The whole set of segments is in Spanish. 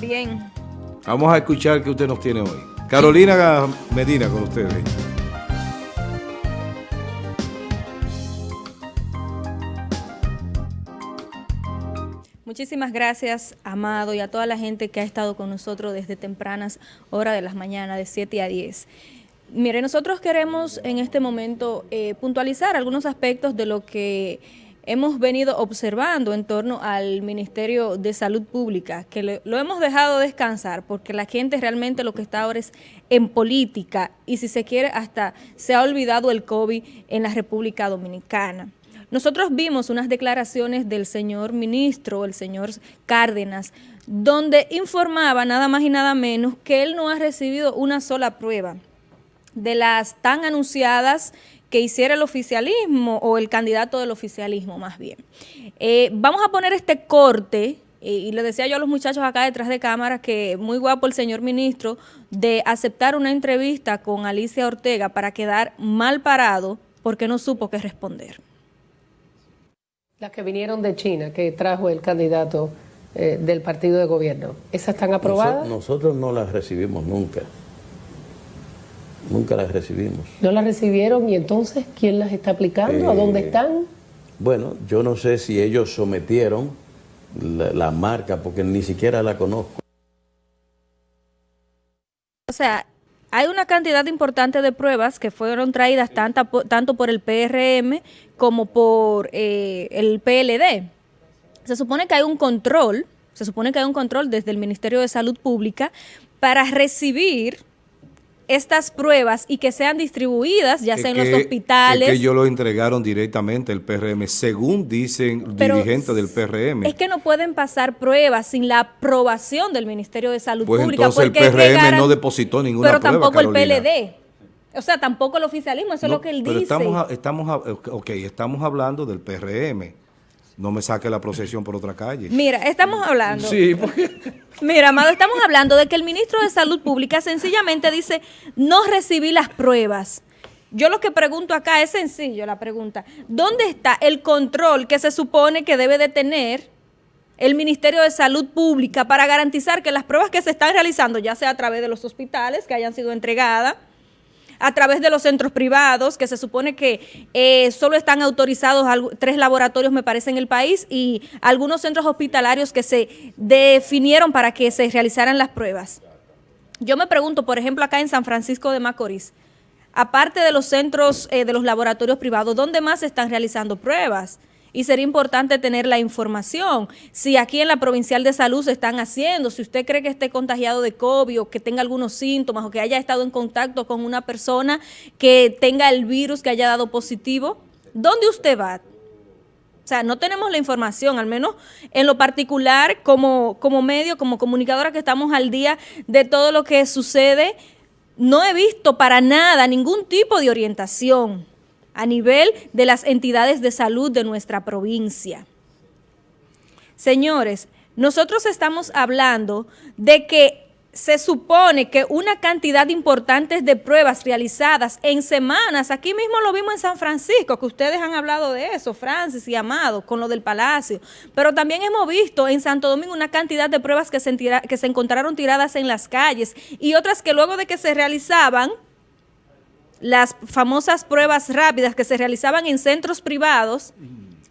Bien. Vamos a escuchar qué usted nos tiene hoy. Carolina Medina con ustedes. Muchísimas gracias, Amado, y a toda la gente que ha estado con nosotros desde tempranas horas de las mañanas, de 7 a 10. Mire, nosotros queremos en este momento eh, puntualizar algunos aspectos de lo que hemos venido observando en torno al Ministerio de Salud Pública, que lo, hemos dejado descansar porque la gente realmente lo que está ahora es en política y si se quiere hasta se ha olvidado el COVID en la República Dominicana. Nosotros vimos unas declaraciones del señor ministro, el señor Cárdenas, donde informaba nada más y nada menos que él no ha recibido una sola prueba de las tan anunciadas que hiciera el oficialismo o el candidato del oficialismo más bien. Eh, vamos a poner este corte eh, y le decía yo a los muchachos acá detrás de cámara que muy guapo el señor ministro de aceptar una entrevista con Alicia Ortega para quedar mal parado porque no supo qué responder. Las que vinieron de China, que trajo el candidato eh, del partido de gobierno, ¿esas están aprobadas? nosotros no las recibimos nunca. Nunca las recibimos. ¿No las recibieron y entonces quién las está aplicando? ¿A dónde eh, están? Bueno, yo no sé si ellos sometieron la, marca porque ni siquiera la conozco. O sea, hay una cantidad importante de pruebas que fueron traídas tanto por el PRM como por eh, el PLD. Se supone que hay un control, se supone que hay un control desde el Ministerio de Salud Pública para recibir estas pruebas y que sean distribuidas, ya sea en los hospitales. Es que ellos lo entregaron directamente el PRM, según dicen dirigentes del PRM. Es que no pueden pasar pruebas sin la aprobación del Ministerio de Salud pues Pública. entonces el PRM no depositó ninguna pero prueba, tampoco el PLD. O sea, tampoco el oficialismo, eso es lo que él pero dice. Estamos, estamos, okay, estamos hablando del PRM no me saque la procesión por otra calle. Mira, estamos hablando. Sí, porque... Mira, Amado, estamos hablando de que el ministro de Salud Pública sencillamente dice, no recibí las pruebas. Yo lo que pregunto acá es sencillo la pregunta. ¿Dónde está el control que se supone que debe de tener el Ministerio de Salud Pública para garantizar que las pruebas que se están realizando, ya sea a través de los hospitales que hayan sido entregadas, a través de los centros privados, que se supone que eh, solo están autorizados tres laboratorios, me parece, en el país, y algunos centros hospitalarios que se definieron para que se realizaran las pruebas. Yo me pregunto, por ejemplo, acá en San Francisco de Macorís, aparte de los centros eh, de los laboratorios privados, ¿dónde más se están realizando pruebas? Y sería importante tener la información. Si aquí en la Provincial de Salud se están haciendo, si usted cree que esté contagiado de COVID o que tenga algunos síntomas o que haya estado en contacto con una persona que tenga el virus, que haya dado positivo, ¿dónde usted va? O sea, no tenemos la información, al menos en lo particular, como, como medio, como comunicadora que estamos al día de todo lo que sucede, no he visto para nada ningún tipo de orientación a nivel de las entidades de salud de nuestra provincia. Señores, nosotros estamos hablando de que se supone que una cantidad importante de pruebas realizadas en semanas, aquí mismo lo vimos en San Francisco, que ustedes han hablado de eso, Francis y Amado, con lo del Palacio, pero también hemos visto en Santo Domingo una cantidad de pruebas que se, que se encontraron tiradas en las calles y otras que luego de que se realizaban, las famosas pruebas rápidas que se realizaban en centros privados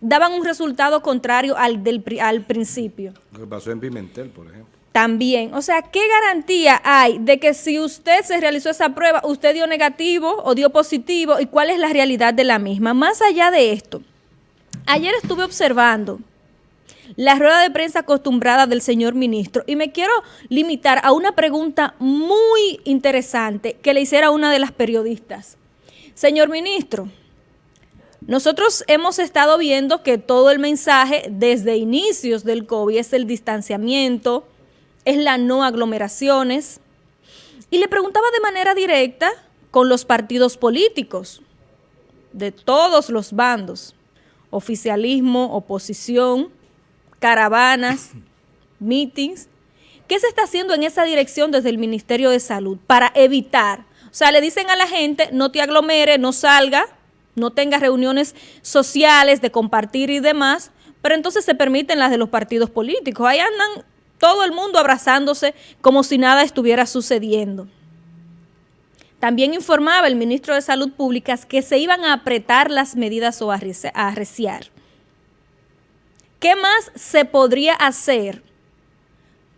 daban un resultado contrario al del al principio. Lo que pasó en Pimentel, por ejemplo. También, o sea, ¿qué garantía hay de que si usted se realizó esa prueba, usted dio negativo o dio positivo y cuál es la realidad de la misma? Más allá de esto, ayer estuve observando la rueda de prensa acostumbrada del señor ministro y me quiero limitar a una pregunta muy interesante que le hiciera una de las periodistas. Señor ministro, nosotros hemos estado viendo que todo el mensaje desde inicios del COVID es el distanciamiento, es la no aglomeraciones. Y le preguntaba de manera directa con los partidos políticos de todos los bandos, oficialismo, oposición, caravanas, meetings. ¿Qué se está haciendo en esa dirección desde el Ministerio de Salud para evitar? O sea, le dicen a la gente, no te aglomere, no salga, no tenga reuniones sociales de compartir y demás, pero entonces se permiten las de los partidos políticos. Ahí andan Todo el mundo abrazándose como si nada estuviera sucediendo. También informaba el ministro de Salud Pública que se iban a apretar las medidas o a arreciar. ¿Qué más se podría hacer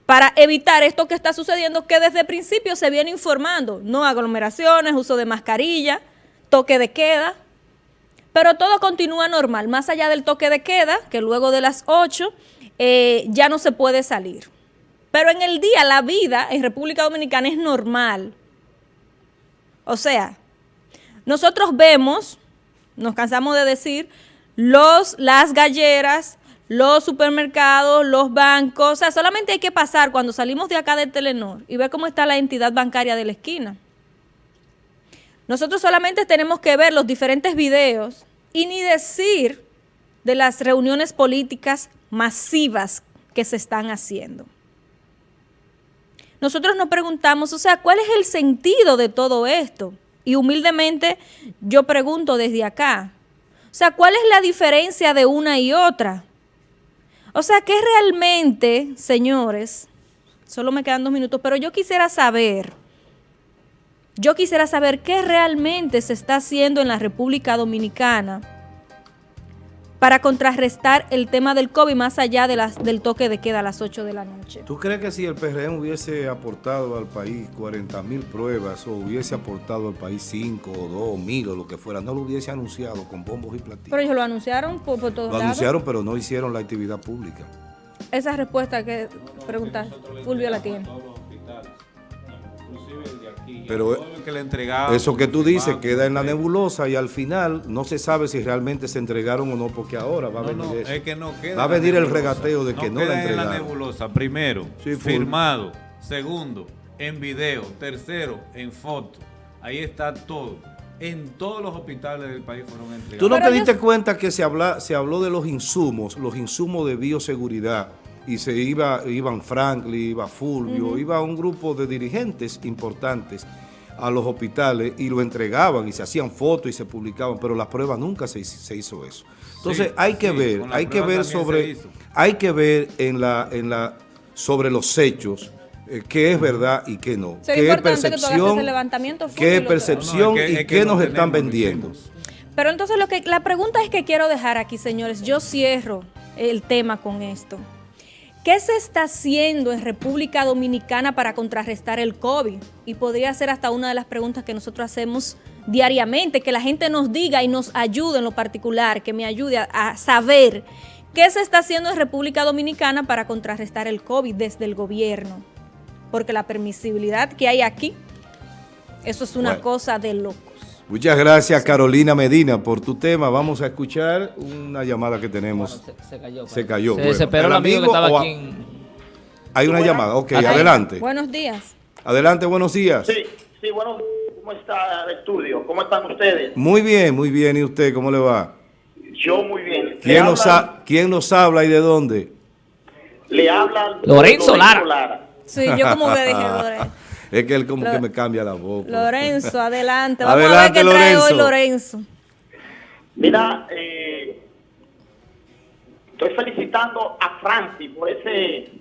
para evitar esto que está sucediendo que desde el principio se viene informando? No aglomeraciones, uso de mascarilla, toque de queda, pero todo continúa normal, más allá del toque de queda, que luego de las 8 eh, ya no se puede salir. Pero en el día la vida en República Dominicana es normal. O sea, nosotros vemos, nos cansamos de decir, los, las galleras, los supermercados, los bancos, o sea, solamente hay que pasar cuando salimos de acá de Telenor y ver cómo está la entidad bancaria de la esquina. Nosotros solamente tenemos que ver los diferentes videos y ni decir de las reuniones políticas masivas que se están haciendo. Nosotros nos preguntamos, o sea, ¿cuál es el sentido de todo esto? Y humildemente yo pregunto desde acá, o sea, ¿cuál es la diferencia de una y otra? O sea, ¿qué realmente, señores? Solo me quedan dos minutos, pero yo quisiera saber yo quisiera saber qué realmente se está haciendo en la República Dominicana para contrarrestar el tema del COVID más allá de las, del toque de queda a las 8 de la noche. ¿Tú crees que si el PRM hubiese aportado al país 40 mil pruebas o hubiese aportado al país 5 o 2 mil o lo que fuera, no lo hubiese anunciado con bombos y platillos? Pero ellos lo anunciaron por, por todos Lo anunciaron, pero no hicieron la actividad pública. Esa respuesta que preguntas, Fulvio la tiene. Pero eso que tú dices queda en la nebulosa y al final no se sabe si realmente se entregaron o no, porque ahora va a venir eso. va a venir el regateo de que no la entregaron. en la nebulosa, primero, firmado, segundo, en video, tercero, en foto. Ahí está todo. En todos los hospitales del país fueron entregados. ¿Tú no te diste cuenta que se, habla, se habló de los insumos, los insumos de bioseguridad? Y se iba, iban Franklin, iba Fulvio, iba un grupo de dirigentes importantes a los hospitales y lo entregaban y se hacían fotos y se publicaban, pero la prueba nunca se, hizo eso. Entonces hay que ver, hay que ver sobre, hay que ver en la, en la, sobre los hechos eh, qué es verdad y qué no. qué es percepción, qué es percepción y qué nos están vendiendo. Pero entonces lo que la pregunta es que quiero dejar aquí, señores, yo cierro el tema con esto. ¿Qué se está haciendo en República Dominicana para contrarrestar el COVID? Y podría ser hasta una de las preguntas que nosotros hacemos diariamente, que la gente nos diga y nos ayude en lo particular, que me ayude a, saber qué se está haciendo en República Dominicana para contrarrestar el COVID desde el gobierno. Porque la permisibilidad que hay aquí, eso es una cosa de loco. Muchas gracias Carolina Medina por tu tema. Vamos a escuchar una llamada que tenemos. se, cayó. Se cayó. Se desesperó el amigo, que estaba aquí. Hay una llamada, ok, adelante. Buenos días. Adelante, buenos días. Sí, sí, buenos días. ¿Cómo está el estudio? ¿Cómo están ustedes? Muy bien, muy bien. ¿Y usted cómo le va? Yo muy bien. ¿Quién, nos, ¿quién nos habla y de dónde? Le habla Lorenzo, Lara. Sí, yo como que dije Lorenzo. Es que él como que me cambia la voz. Lorenzo, adelante. Vamos a ver qué trae hoy Lorenzo. Mira, eh, estoy felicitando a Francis por ese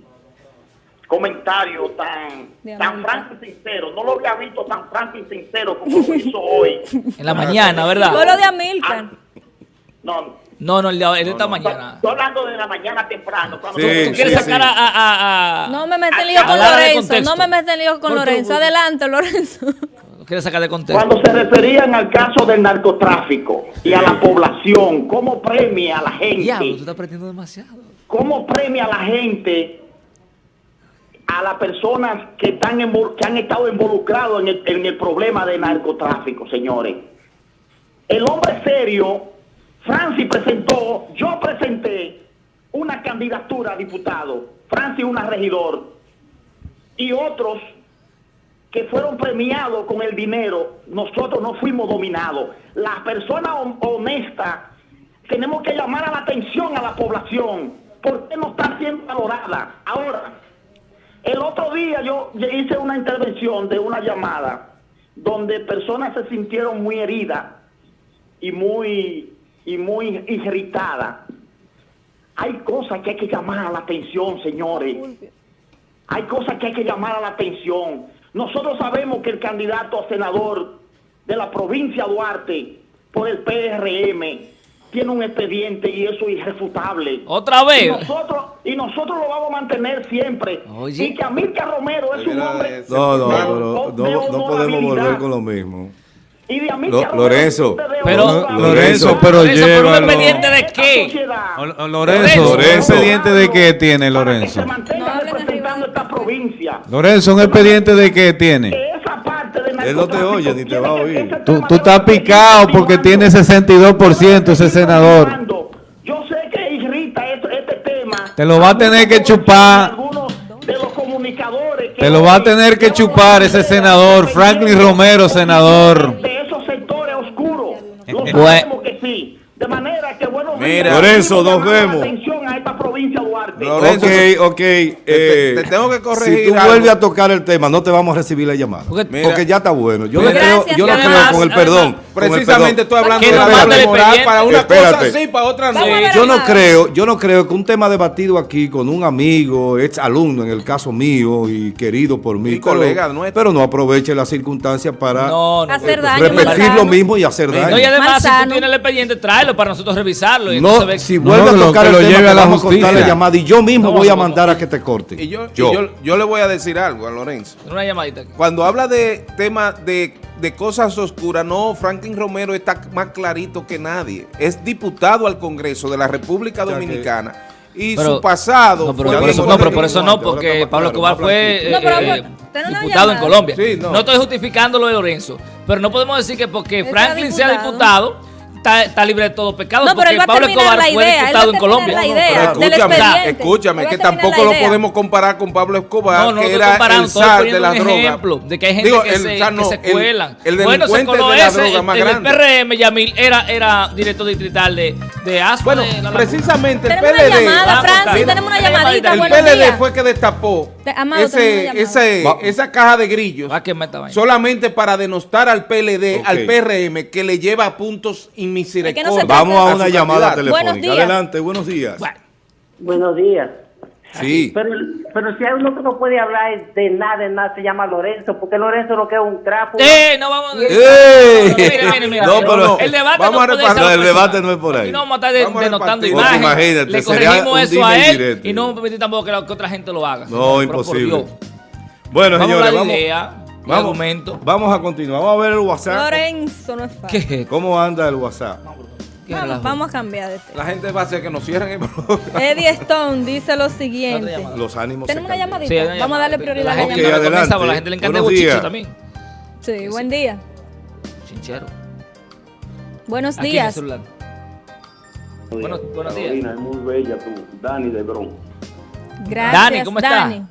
comentario tan, tan franco y sincero. No lo había visto tan franco y sincero como lo hizo hoy. En la mañana, ¿verdad? Fue lo de Amilcar. No, no, no, el de, esta mañana. Estoy hablando de la mañana temprano. Cuando sí, tú, quieres sacar a, a, No me metes lío con Lorenzo. No me metes lío con Lorenzo. Adelante, Lorenzo. ¿Quieres sacar de contexto? Cuando se referían al caso del narcotráfico y a la población, ¿cómo premia a la gente? Diablo, tú estás aprendiendo demasiado. ¿Cómo premia a la gente, a las personas que, están que han estado involucrados en el, en el problema de narcotráfico, señores? El hombre serio Francis presentó, yo presenté una candidatura a diputado, Francis una regidor, y otros que fueron premiados con el dinero, nosotros no fuimos dominados. Las personas honestas tenemos que llamar a la atención a la población, porque no está siendo valorada. Ahora, el otro día yo hice una intervención de una llamada donde personas se sintieron muy heridas y muy y muy irritada. Hay cosas que hay que llamar a la atención, señores. hay cosas que hay que llamar a la atención. Nosotros sabemos que el candidato a senador de la provincia de Duarte por el PRM tiene un expediente y eso es irrefutable. Otra Y vez. nosotros, y nosotros lo vamos a mantener siempre. Oye. Y que Amílcar Romero es un hombre No, no, de- no, no podemos honorabilidad. volver con lo mismo. Y de Romero Lorenzo. es de Pero-. Lorenzo, pero Lorenzo, ¿pero un expediente de qué? sociedad- O- o Lorenzo, Lorenzo. ¿un expediente de qué tiene Para que Lorenzo? se mantenga No hablen representando esta provincia. Lorenzo, ¿un expediente de qué tiene? Que esa parte de Él no te oye ni te va a oír. Tú, tú estás picado porque tiene 62% ese senador. Yo sé que irrita este, este tema. Te lo va a tener que chupar. Algunos de los comunicadores que Te lo va a tener que chupar ese senador, Franklin Romero, senador. De Bueno. que sí. Manera que, bueno, Mira. Lorenzo, nos llamar la vemos. Esta provincia Duarte. Lorenzo, ok, ok. eh, te tengo que corregir Si tú algo. vuelves a tocar el tema, no te vamos a recibir la llamada. Porque- ya está bueno. Yo no creo, yo y creo con el perdón. Precisamente estoy hablando de la moral para una Espérate. cosa sí, para otra no. Yo no creo, yo no creo que un tema debatido aquí con un amigo, ex alumno en el caso mío y querido por mí, colega nuestro. pero no aproveche las circunstancias para No, no. Hacer daño, repetir lo mismo y hacer daño. No, y además, si tú tienes el expediente, tráelo para nosotros revisarlo. Y No, si vuelve a tocar que el lo tema, lleve a la vamos a cortar la llamada y yo mismo No, voy a mandar a que te corte. Y yo, y Yo. yo, le voy a decir algo a Lorenzo. Una llamadita. aquí. Cuando habla de temas de, de cosas oscuras, no, Franklin Romero está más clarito que nadie. Es diputado al Congreso de la República que- Dominicana. Y Pero- su pasado No, pero fue por eso, no, pero por eso no, Ahora está porque Pablo Escobar fue blanquito. No, pero eh, una diputado en. Colombia. Sí, no. no. estoy justificando lo de Lorenzo, pero no podemos decir que porque Franklin sea diputado. Está, está libre de todo pecado. No, pero porque él va a Pablo Escobar la fue idea, a diputado en Colombia. la idea escúchame, va que a tampoco lo podemos comparar con Pablo Escobar, No, no que era comparando, el zar de la droga. ejemplo de que hay gente Digo, que, el se, que se el- cuelan. El, bueno, se coló de la ese, droga más el, el grande. PRM, Yamil, era, era director distrital de, de ASPA. Bueno, de precisamente el Tenemos una PLD. llamada, Francis, tenemos una llamadita. El PLD fue que destapó esa caja de grillos a solamente para denostar al PLD, al PRM, que le lleva puntos Es que no se inmisericordia. trata- Vamos a una llamada. Buenos telefónica. días. Adelante, buenos días. Bueno, Buenos días. Sí. Pero, pero si hay uno que no puede hablar de nada, de nada, se llama Lorenzo, porque Lorenzo lo que es un trapo. Eh, no vamos a... ¡Ey! Mire, mire, mire. No, pero- el debate vamos no a No, el debate no es por ahí. Aquí no vamos a estar denotando. Porque imagínate, Le corregimos eso a y él y no permitir tampoco que, la, que otra gente lo haga. No, imposible. Bueno, Vamos señores, vamos, idea, vamos, argumento. vamos a continuar. Vamos a ver el WhatsApp. Lorenzo no es fácil. ¿Qué? ¿Cómo anda el WhatsApp? ¿Qué Vamos, a cambiar de tema. La gente va a hacer que nos cierren el programa. Eddie Stone dice lo siguiente. Los ánimos se Tenemos una cambian. llamadita. Sí, una Vamos a darle prioridad a La gente Ok, no llamada. le comienza, adelante. pero la gente le encanta el Buenos bochicho días. también. Sí, buen día. Sinchero. Buenos Aquí en el días. Buenos, buenos días. es muy bella tú, Dani de Bron. Gracias, Dani, ¿cómo está? Dani.